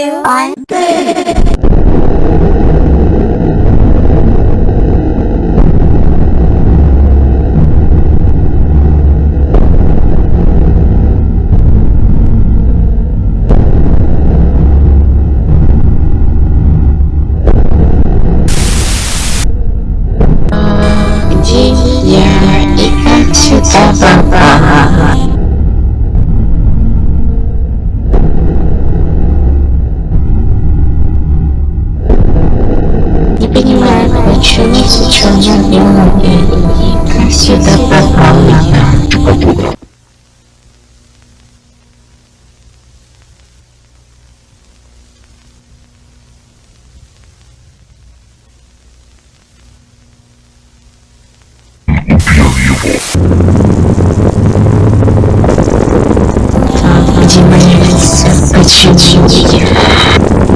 two, one, three. Шелдер и Кассида Попова. Где моя лица? Почему я?